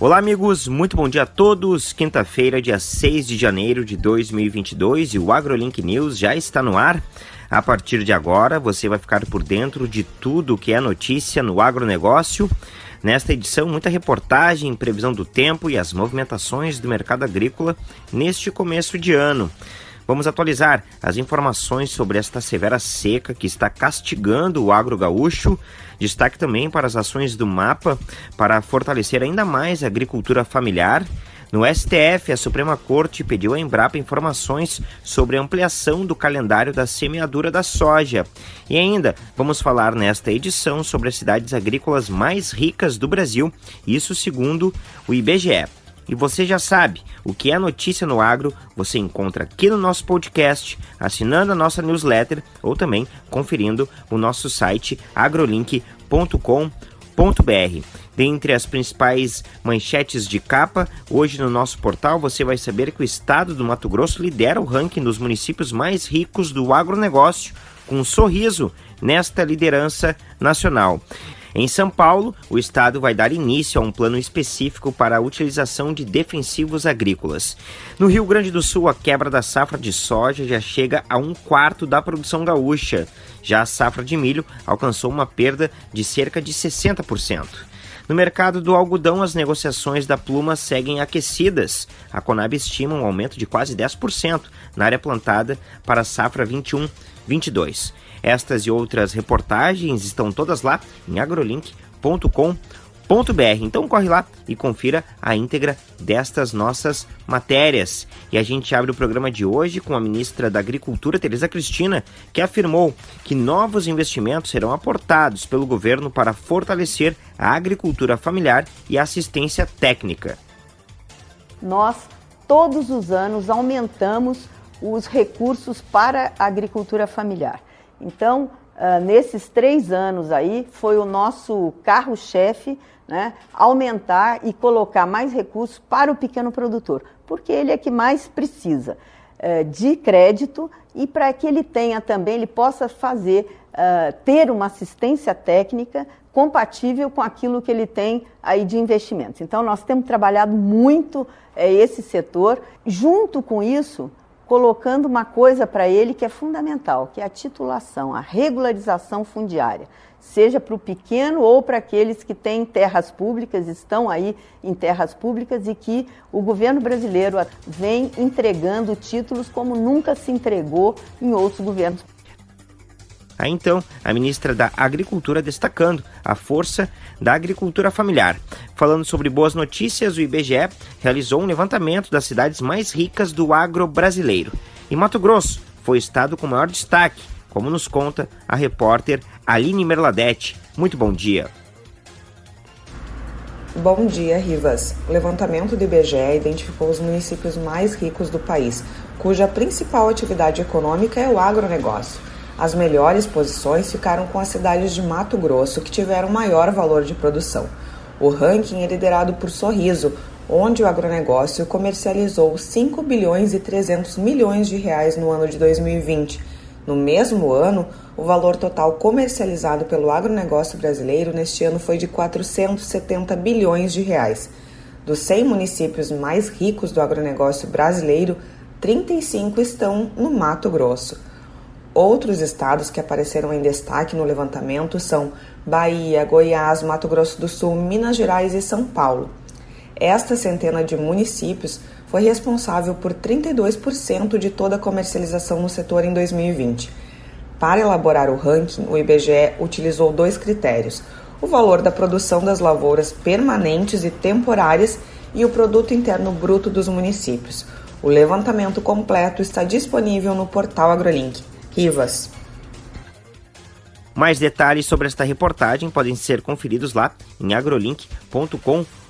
Olá, amigos, muito bom dia a todos. Quinta-feira, dia 6 de janeiro de 2022 e o AgroLink News já está no ar. A partir de agora, você vai ficar por dentro de tudo que é notícia no agronegócio. Nesta edição, muita reportagem, previsão do tempo e as movimentações do mercado agrícola neste começo de ano. Vamos atualizar as informações sobre esta severa seca que está castigando o agro gaúcho. Destaque também para as ações do MAPA para fortalecer ainda mais a agricultura familiar. No STF, a Suprema Corte pediu à Embrapa informações sobre a ampliação do calendário da semeadura da soja. E ainda vamos falar nesta edição sobre as cidades agrícolas mais ricas do Brasil, isso segundo o IBGE. E você já sabe, o que é notícia no agro você encontra aqui no nosso podcast, assinando a nossa newsletter ou também conferindo o nosso site agrolink.com.br. Dentre as principais manchetes de capa, hoje no nosso portal você vai saber que o estado do Mato Grosso lidera o ranking dos municípios mais ricos do agronegócio, com um sorriso nesta liderança nacional. Em São Paulo, o Estado vai dar início a um plano específico para a utilização de defensivos agrícolas. No Rio Grande do Sul, a quebra da safra de soja já chega a um quarto da produção gaúcha. Já a safra de milho alcançou uma perda de cerca de 60%. No mercado do algodão, as negociações da pluma seguem aquecidas. A Conab estima um aumento de quase 10% na área plantada para a safra 21-22. Estas e outras reportagens estão todas lá em agrolink.com.br. Então corre lá e confira a íntegra destas nossas matérias. E a gente abre o programa de hoje com a ministra da Agricultura, Tereza Cristina, que afirmou que novos investimentos serão aportados pelo governo para fortalecer a agricultura familiar e a assistência técnica. Nós todos os anos aumentamos os recursos para a agricultura familiar. Então, uh, nesses três anos aí, foi o nosso carro-chefe né, aumentar e colocar mais recursos para o pequeno produtor, porque ele é que mais precisa uh, de crédito e para que ele tenha também, ele possa fazer, uh, ter uma assistência técnica compatível com aquilo que ele tem aí de investimentos. Então, nós temos trabalhado muito eh, esse setor. Junto com isso, colocando uma coisa para ele que é fundamental, que é a titulação, a regularização fundiária, seja para o pequeno ou para aqueles que têm terras públicas, estão aí em terras públicas e que o governo brasileiro vem entregando títulos como nunca se entregou em outros governos. Aí então, a ministra da Agricultura destacando a força da agricultura familiar. Falando sobre boas notícias, o IBGE realizou um levantamento das cidades mais ricas do agro brasileiro. E Mato Grosso foi o estado com maior destaque, como nos conta a repórter Aline Merladete. Muito bom dia. Bom dia, Rivas. O levantamento do IBGE identificou os municípios mais ricos do país, cuja principal atividade econômica é o agronegócio. As melhores posições ficaram com as cidades de Mato Grosso, que tiveram maior valor de produção. O ranking é liderado por Sorriso, onde o agronegócio comercializou 5 bilhões e 300 milhões de reais no ano de 2020. No mesmo ano, o valor total comercializado pelo agronegócio brasileiro neste ano foi de 470 bilhões de reais. Dos 100 municípios mais ricos do agronegócio brasileiro, 35 estão no Mato Grosso. Outros estados que apareceram em destaque no levantamento são Bahia, Goiás, Mato Grosso do Sul, Minas Gerais e São Paulo. Esta centena de municípios foi responsável por 32% de toda a comercialização no setor em 2020. Para elaborar o ranking, o IBGE utilizou dois critérios: o valor da produção das lavouras permanentes e temporárias e o produto interno bruto dos municípios. O levantamento completo está disponível no portal AgroLink. Rivas. Mais detalhes sobre esta reportagem podem ser conferidos lá em agrolink.com.br.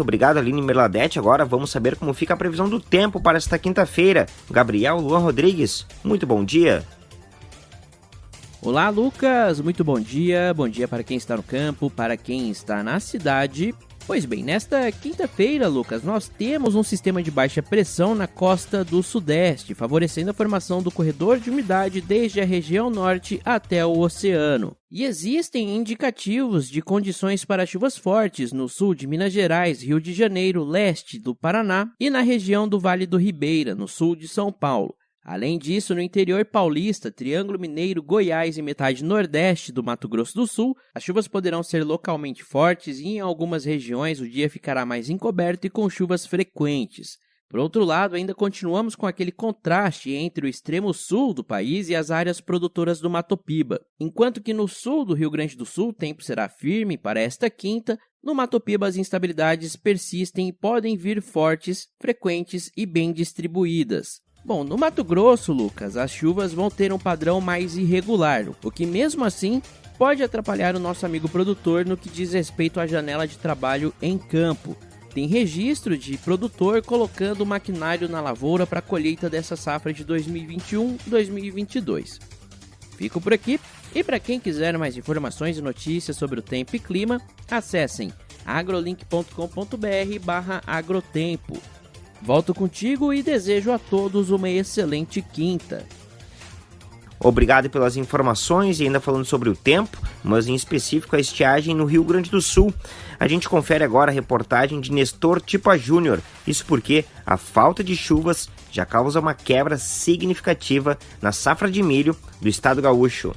Obrigado, Aline Merladete. Agora vamos saber como fica a previsão do tempo para esta quinta-feira. Gabriel Luan Rodrigues, muito bom dia. Olá, Lucas. Muito bom dia. Bom dia para quem está no campo, para quem está na cidade Pois bem, nesta quinta-feira, Lucas, nós temos um sistema de baixa pressão na costa do Sudeste, favorecendo a formação do corredor de umidade desde a região norte até o oceano. E existem indicativos de condições para chuvas fortes no sul de Minas Gerais, Rio de Janeiro, leste do Paraná e na região do Vale do Ribeira, no sul de São Paulo. Além disso, no interior paulista, Triângulo Mineiro, Goiás e metade nordeste do Mato Grosso do Sul, as chuvas poderão ser localmente fortes e em algumas regiões o dia ficará mais encoberto e com chuvas frequentes. Por outro lado, ainda continuamos com aquele contraste entre o extremo sul do país e as áreas produtoras do Mato Piba. Enquanto que no sul do Rio Grande do Sul o tempo será firme para esta quinta, no Mato Piba as instabilidades persistem e podem vir fortes, frequentes e bem distribuídas. Bom, no Mato Grosso, Lucas, as chuvas vão ter um padrão mais irregular, o que mesmo assim pode atrapalhar o nosso amigo produtor no que diz respeito à janela de trabalho em campo. Tem registro de produtor colocando o maquinário na lavoura para a colheita dessa safra de 2021-2022. Fico por aqui e para quem quiser mais informações e notícias sobre o tempo e clima, acessem agrolink.com.br/agrotempo. Volto contigo e desejo a todos uma excelente quinta. Obrigado pelas informações e ainda falando sobre o tempo, mas em específico a estiagem no Rio Grande do Sul. A gente confere agora a reportagem de Nestor Tipa Júnior. Isso porque a falta de chuvas já causa uma quebra significativa na safra de milho do estado gaúcho.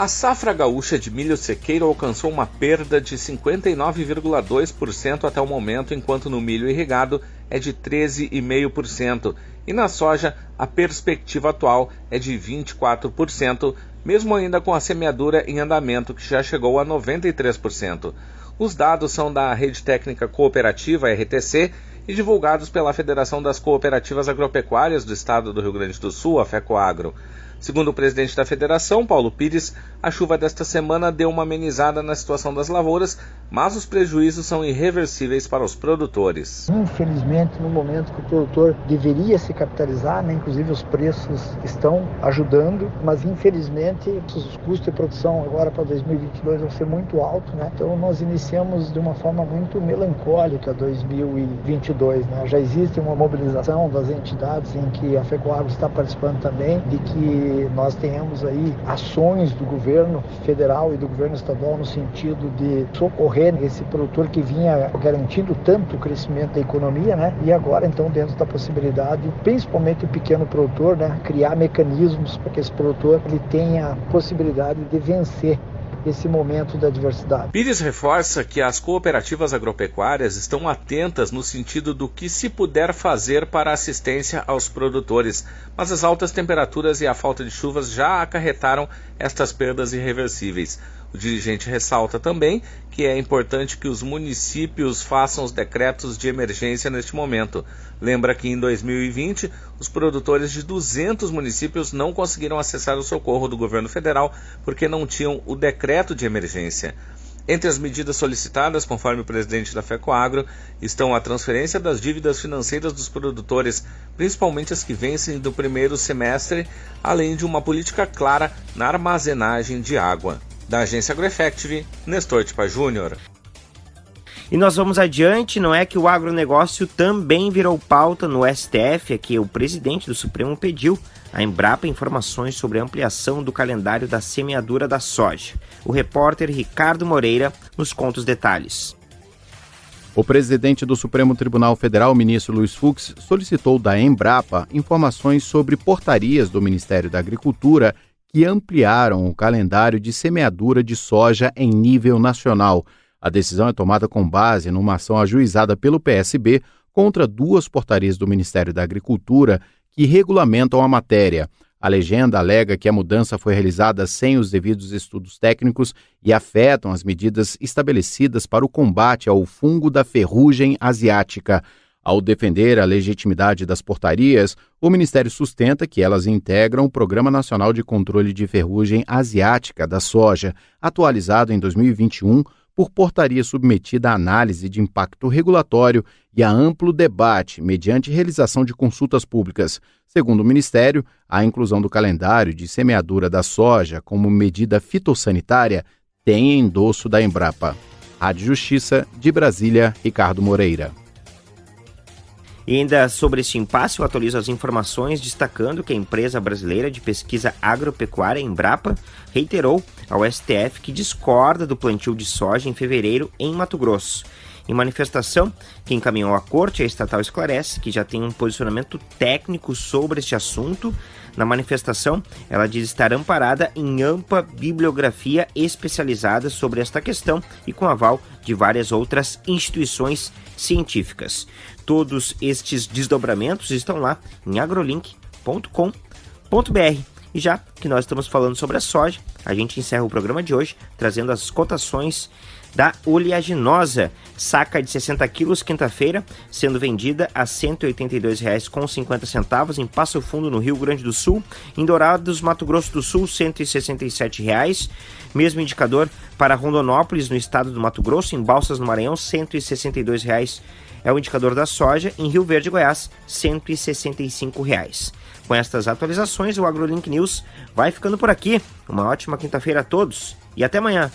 A safra gaúcha de milho sequeiro alcançou uma perda de 59,2% até o momento, enquanto no milho irrigado é de 13,5%, e na soja a perspectiva atual é de 24%, mesmo ainda com a semeadura em andamento que já chegou a 93%. Os dados são da Rede Técnica Cooperativa RTC e divulgados pela Federação das Cooperativas Agropecuárias do Estado do Rio Grande do Sul, a FECOAGRO. Segundo o presidente da federação, Paulo Pires, a chuva desta semana deu uma amenizada na situação das lavouras, mas os prejuízos são irreversíveis para os produtores. Infelizmente, no momento que o produtor deveria se capitalizar, né, inclusive os preços estão ajudando, mas infelizmente os custos de produção agora para 2022 vão ser muito altos, né? Então nós iniciamos de uma forma muito melancólica 2022, né? Já existe uma mobilização das entidades em que a FECOAGro está participando também, de que nós tenhamos aí ações do governo federal e do governo estadual no sentido de socorrer esse produtor que vinha garantindo tanto o crescimento da economia, né? E agora então dentro da possibilidade, principalmente o pequeno produtor, né, criar mecanismos para que esse produtor ele tenha a possibilidade de vencer esse momento da diversidade. Pires reforça que as cooperativas agropecuárias estão atentas no sentido do que se puder fazer para assistência aos produtores, mas as altas temperaturas e a falta de chuvas já acarretaram estas perdas irreversíveis. O dirigente ressalta também que é importante que os municípios façam os decretos de emergência neste momento. Lembra que em 2020 os produtores de 200 municípios não conseguiram acessar o socorro do governo federal porque não tinham o decreto de emergência. Entre as medidas solicitadas, conforme o presidente da FECOAGRO, estão a transferência das dívidas financeiras dos produtores, principalmente as que vencem do primeiro semestre, além de uma política clara na armazenagem de água. Da agência AgroEffective, Nestor Tipa Júnior. E nós vamos adiante, não é que o agronegócio também virou pauta no STF, é que o presidente do Supremo pediu a Embrapa informações sobre a ampliação do calendário da semeadura da soja. O repórter Ricardo Moreira nos conta os detalhes. O presidente do Supremo Tribunal Federal, ministro Luiz Fux, solicitou da Embrapa informações sobre portarias do Ministério da Agricultura que ampliaram o calendário de semeadura de soja em nível nacional. A decisão é tomada com base numa ação ajuizada pelo PSB contra duas portarias do Ministério da Agricultura que regulamentam a matéria. A legenda alega que a mudança foi realizada sem os devidos estudos técnicos e afetam as medidas estabelecidas para o combate ao fungo da ferrugem asiática. Ao defender a legitimidade das portarias, o Ministério sustenta que elas integram o Programa Nacional de Controle de Ferrugem Asiática da Soja, atualizado em 2021 por portaria submetida à análise de impacto regulatório e a amplo debate mediante realização de consultas públicas. Segundo o Ministério, a inclusão do calendário de semeadura da soja como medida fitossanitária tem endosso da Embrapa. Rádio Justiça, de Brasília, Ricardo Moreira. E ainda sobre este impasse, eu atualizo as informações destacando que a empresa brasileira de pesquisa agropecuária, Embrapa, reiterou ao STF que discorda do plantio de soja em fevereiro em Mato Grosso. Em manifestação, que encaminhou à corte, a estatal esclarece que já tem um posicionamento técnico sobre este assunto. Na manifestação, ela diz estar amparada em ampla bibliografia especializada sobre esta questão e com aval de várias outras instituições científicas. Todos estes desdobramentos estão lá em agrolink.com.br. E já que nós estamos falando sobre a soja, a gente encerra o programa de hoje trazendo as cotações da oleaginosa, saca de 60 quilos, quinta-feira, sendo vendida a R$ 182,50 em Passo Fundo, no Rio Grande do Sul, em Dourados, Mato Grosso do Sul, R$ 167,00. Mesmo indicador para Rondonópolis, no estado do Mato Grosso, em Balsas, no Maranhão, R$ 162,00 é o indicador da soja, em Rio Verde, Goiás, R$ 165,00. Com estas atualizações, o AgroLink News vai ficando por aqui. Uma ótima quinta-feira a todos e até amanhã.